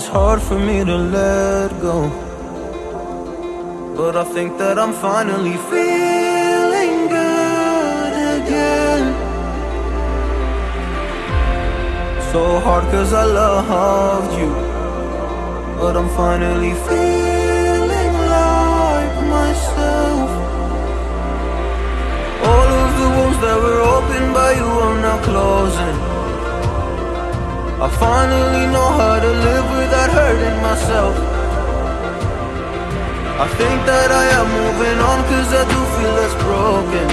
It's hard for me to let go. But I think that I'm finally feeling good again. So hard cause I loved you. But I'm finally feeling like myself. All of the wounds that were opened by you are now closing. I finally know how to live without hurting myself. I think that I am moving on cause I do feel less broken.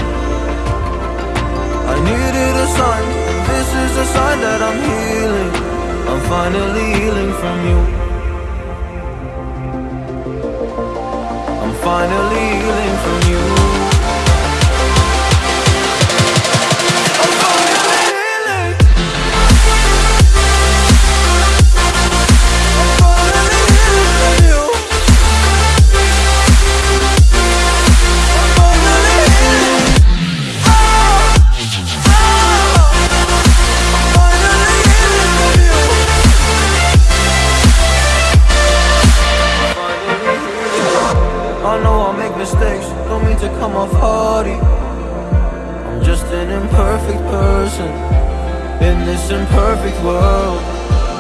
I needed a sign, this is a sign that I'm healing. I'm finally healing from you. I'm finally know I make mistakes, don't mean to come off hardy. I'm just an imperfect person in this imperfect world.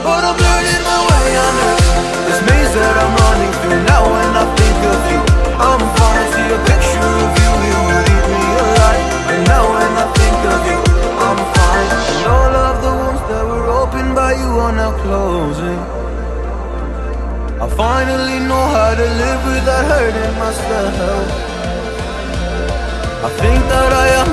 But I'm learning my way under this finally know how to live without hurting myself. I think that I am